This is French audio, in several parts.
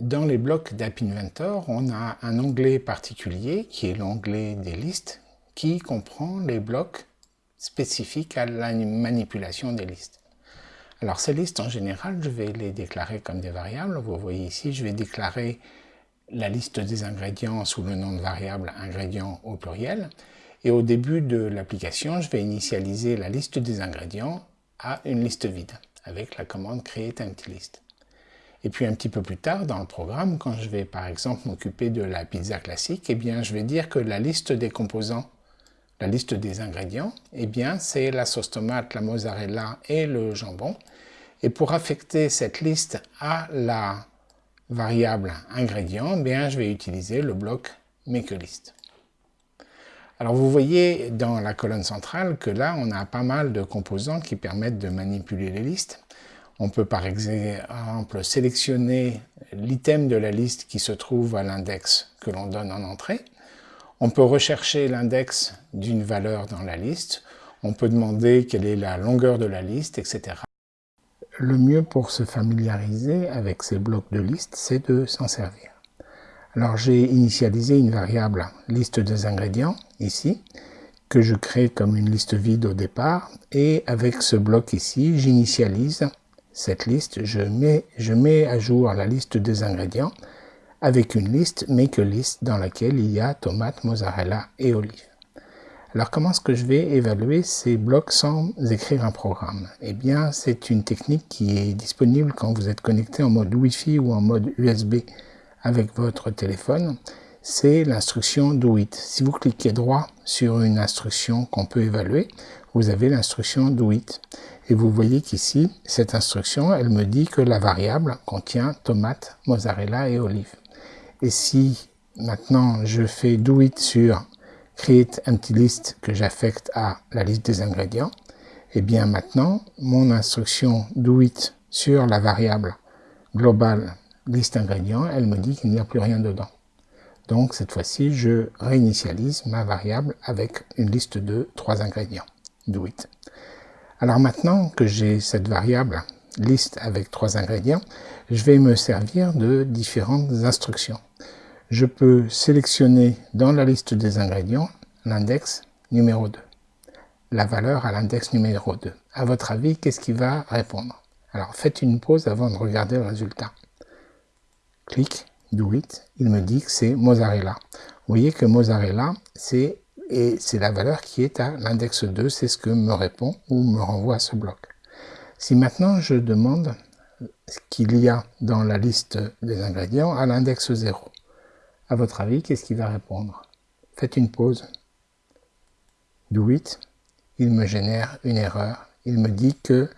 Dans les blocs d'App Inventor, on a un onglet particulier qui est l'onglet des listes qui comprend les blocs spécifiques à la manipulation des listes. Alors ces listes en général, je vais les déclarer comme des variables. Vous voyez ici, je vais déclarer la liste des ingrédients sous le nom de variable ingrédients au pluriel. Et au début de l'application, je vais initialiser la liste des ingrédients à une liste vide avec la commande create empty list. Et puis un petit peu plus tard dans le programme, quand je vais par exemple m'occuper de la pizza classique, eh bien je vais dire que la liste des composants, la liste des ingrédients, eh bien c'est la sauce tomate, la mozzarella et le jambon. Et pour affecter cette liste à la variable ingrédient, eh bien je vais utiliser le bloc makeList. Alors vous voyez dans la colonne centrale que là on a pas mal de composants qui permettent de manipuler les listes. On peut par exemple sélectionner l'item de la liste qui se trouve à l'index que l'on donne en entrée. On peut rechercher l'index d'une valeur dans la liste. On peut demander quelle est la longueur de la liste, etc. Le mieux pour se familiariser avec ces blocs de liste, c'est de s'en servir. Alors j'ai initialisé une variable liste des ingrédients, ici, que je crée comme une liste vide au départ, et avec ce bloc ici, j'initialise cette liste, je mets, à jour la liste des ingrédients avec une liste make list dans laquelle il y a tomates, mozzarella et olives. Alors comment est-ce que je vais évaluer ces blocs sans écrire un programme? Eh bien c'est une technique qui est disponible quand vous êtes connecté en mode Wi-Fi ou en mode USB avec votre téléphone. C'est l'instruction do it. Si vous cliquez droit sur une instruction qu'on peut évaluer, vous avez l'instruction do it. Et vous voyez qu'ici, cette instruction, elle me dit que la variable contient tomate, mozzarella et olive. Et si maintenant je fais do it sur create empty list que j'affecte à la liste des ingrédients, et eh bien maintenant, mon instruction do it sur la variable globale liste ingrédients, elle me dit qu'il n'y a plus rien dedans. Donc cette fois-ci, je réinitialise ma variable avec une liste de trois ingrédients. Alors maintenant que j'ai cette variable liste avec trois ingrédients, je vais me servir de différentes instructions. Je peux sélectionner dans la liste des ingrédients l'index numéro 2, la valeur à l'index numéro 2. À votre avis, qu'est-ce qui va répondre? Alors faites une pause avant de regarder le résultat. Clic, do it, il me dit que c'est mozzarella. Vous voyez que mozzarella, c'est et c'est la valeur qui est à l'index 2, c'est ce que me répond ou me renvoie à ce bloc. Si maintenant je demande ce qu'il y a dans la liste des ingrédients à l'index 0, à votre avis, qu'est-ce qu'il va répondre? Faites une pause. Do it. Il me génère une erreur. Il me dit que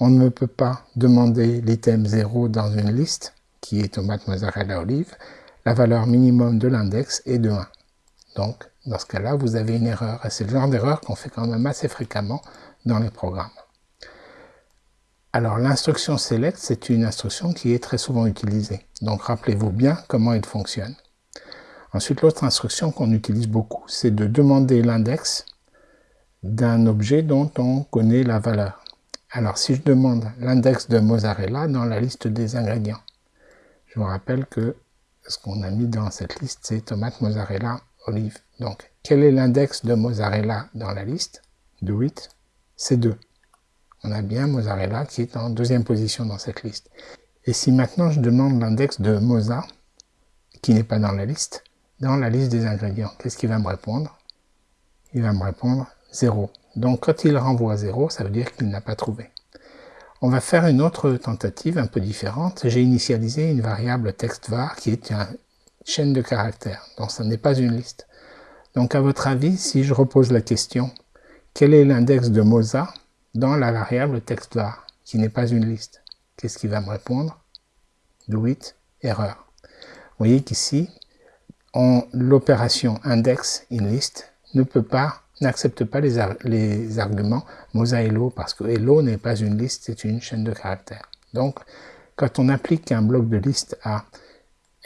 on ne peut pas demander l'item 0 dans une liste, qui est tomate, mozzarella, olive. La valeur minimum de l'index est de 1. Donc, dans ce cas-là, vous avez une erreur. Et c'est le genre d'erreur qu'on fait quand même assez fréquemment dans les programmes. Alors, l'instruction select, c'est une instruction qui est très souvent utilisée. Donc, rappelez-vous bien comment elle fonctionne. Ensuite, l'autre instruction qu'on utilise beaucoup, c'est de demander l'index d'un objet dont on connaît la valeur. Alors, si je demande l'index de mozzarella dans la liste des ingrédients, je vous rappelle que ce qu'on a mis dans cette liste, c'est tomate, mozzarella, olive. Donc, quel est l'index de mozzarella dans la liste? Do it, c'est 2. On a bien mozzarella qui est en deuxième position dans cette liste. Et si maintenant je demande l'index de moza, qui n'est pas dans la liste, dans la liste des ingrédients, qu'est-ce qu'il va me répondre? Il va me répondre 0. Donc quand il renvoie 0, ça veut dire qu'il n'a pas trouvé. On va faire une autre tentative un peu différente. J'ai initialisé une variable textvar qui est un, chaîne de caractères. Donc ça n'est pas une liste. Donc à votre avis, si je repose la question, quel est l'index de Moza dans la variable textvar, qui n'est pas une liste? Qu'est-ce qu'il va me répondre? Do it, erreur. Vous voyez qu'ici, l'opération index in list ne peut pas, n'accepte pas les, les, arguments Hello, parce que Hello n'est pas une liste, c'est une chaîne de caractères. Donc, quand on applique un bloc de liste à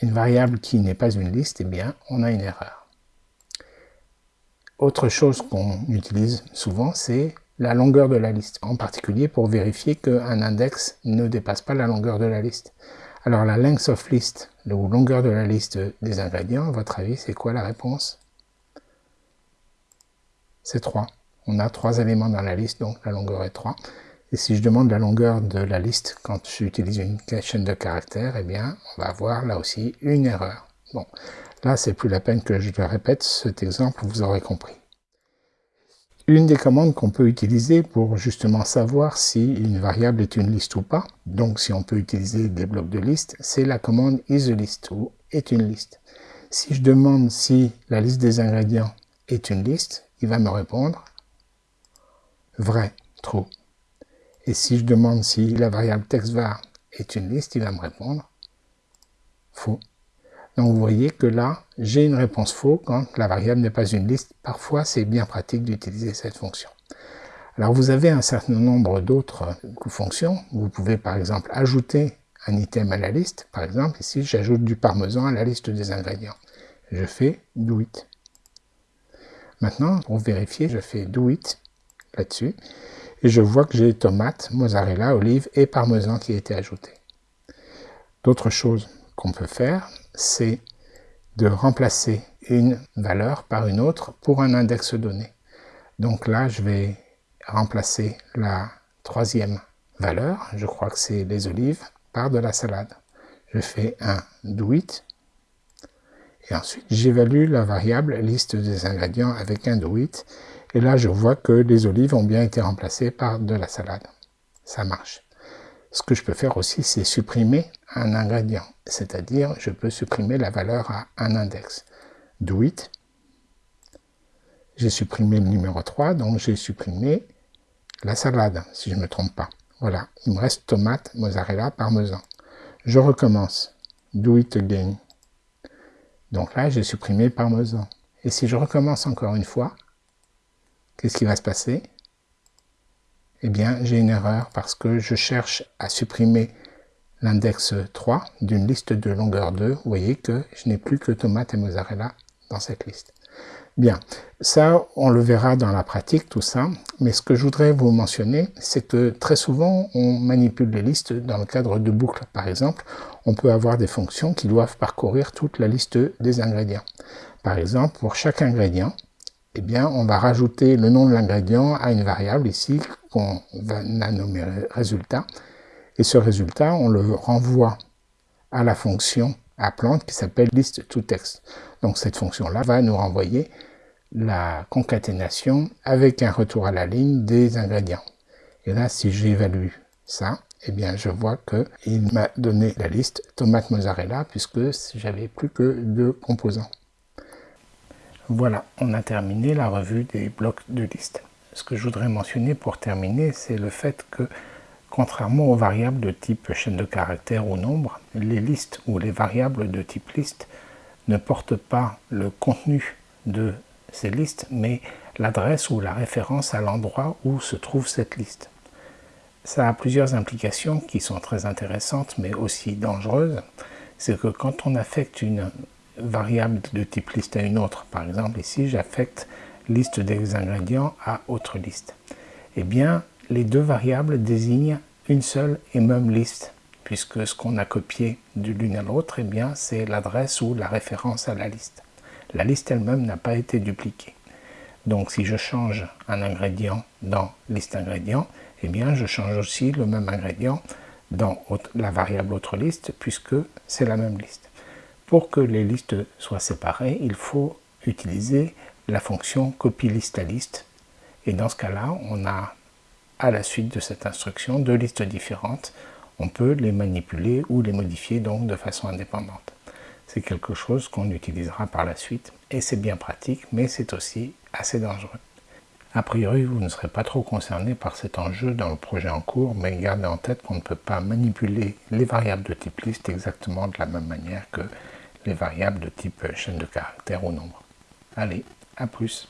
une variable qui n'est pas une liste, eh bien, on a une erreur. Autre chose qu'on utilise souvent, c'est la longueur de la liste, en particulier pour vérifier qu'un index ne dépasse pas la longueur de la liste. Alors la length of list, la longueur de la liste des ingrédients, à votre avis, c'est quoi la réponse? C'est 3. On a 3 éléments dans la liste, donc la longueur est 3. Et si je demande la longueur de la liste quand j'utilise une chaîne de caractères, eh bien, on va avoir là aussi une erreur. Bon, là, c'est plus la peine que je le répète, cet exemple, vous aurez compris. Une des commandes qu'on peut utiliser pour justement savoir si une variable est une liste ou pas, donc si on peut utiliser des blocs de liste, c'est la commande isList ou est une liste. Si je demande si la liste des ingrédients est une liste, il va me répondre vrai, true. Et si je demande si la variable textvar est une liste, il va me répondre faux. Donc vous voyez que là, j'ai une réponse faux quand la variable n'est pas une liste. Parfois, c'est bien pratique d'utiliser cette fonction. Alors vous avez un certain nombre d'autres fonctions. Vous pouvez par exemple ajouter un item à la liste. Par exemple, ici, j'ajoute du parmesan à la liste des ingrédients. Je fais do it. Maintenant, pour vérifier, je fais do it là-dessus et je vois que j'ai tomate, mozzarella, olive et parmesan qui a été ajouté. D'autres choses qu'on peut faire, c'est de remplacer une valeur par une autre pour un index donné. Donc là, je vais remplacer la troisième valeur, je crois que c'est les olives, par de la salade. Je fais un do it, et ensuite j'évalue la variable liste des ingrédients avec un do it, et là, je vois que les olives ont bien été remplacées par de la salade. Ça marche. Ce que je peux faire aussi, c'est supprimer un ingrédient. C'est-à-dire, je peux supprimer la valeur à un index. Do it. J'ai supprimé le numéro 3, donc j'ai supprimé la salade, si je ne me trompe pas. Voilà, il me reste tomate, mozzarella, parmesan. Je recommence. Do it again. Donc là, j'ai supprimé parmesan. Et si je recommence encore une fois, qu'est-ce qui va se passer? Eh bien, j'ai une erreur parce que je cherche à supprimer l'index 3 d'une liste de longueur 2. Vous voyez que je n'ai plus que tomate et mozzarella dans cette liste. Bien, ça, on le verra dans la pratique, tout ça. Mais ce que je voudrais vous mentionner, c'est que très souvent, on manipule les listes dans le cadre de boucles. Par exemple, on peut avoir des fonctions qui doivent parcourir toute la liste des ingrédients. Par exemple, pour chaque ingrédient, eh bien, on va rajouter le nom de l'ingrédient à une variable ici qu'on va nommer résultat. Et ce résultat, on le renvoie à la fonction appelante qui s'appelle list to text. Donc cette fonction-là va nous renvoyer la concaténation avec un retour à la ligne des ingrédients. Et là, si j'évalue ça, eh bien, je vois qu'il m'a donné la liste tomate mozzarella puisque j'avais plus que deux composants. Voilà, on a terminé la revue des blocs de liste. Ce que je voudrais mentionner pour terminer, c'est le fait que, contrairement aux variables de type chaîne de caractères ou nombre, les listes ou les variables de type liste ne portent pas le contenu de ces listes, mais l'adresse ou la référence à l'endroit où se trouve cette liste. Ça a plusieurs implications qui sont très intéressantes, mais aussi dangereuses. C'est que quand on affecte une variable de type liste à une autre. Par exemple, ici, j'affecte liste des ingrédients à autre liste. Eh bien, les deux variables désignent une seule et même liste, puisque ce qu'on a copié de l'une à l'autre, eh bien, c'est l'adresse ou la référence à la liste. La liste elle-même n'a pas été dupliquée. Donc, si je change un ingrédient dans liste ingrédients, eh bien, je change aussi le même ingrédient dans la variable autre liste, puisque c'est la même liste. Pour que les listes soient séparées, il faut utiliser la fonction copie liste à liste. Et dans ce cas-là, on a à la suite de cette instruction deux listes différentes. On peut les manipuler ou les modifier donc de façon indépendante. C'est quelque chose qu'on utilisera par la suite et c'est bien pratique, mais c'est aussi assez dangereux. A priori, vous ne serez pas trop concerné par cet enjeu dans le projet en cours, mais gardez en tête qu'on ne peut pas manipuler les variables de type liste exactement de la même manière que les variables de type chaîne de caractères ou nombre. Allez, à plus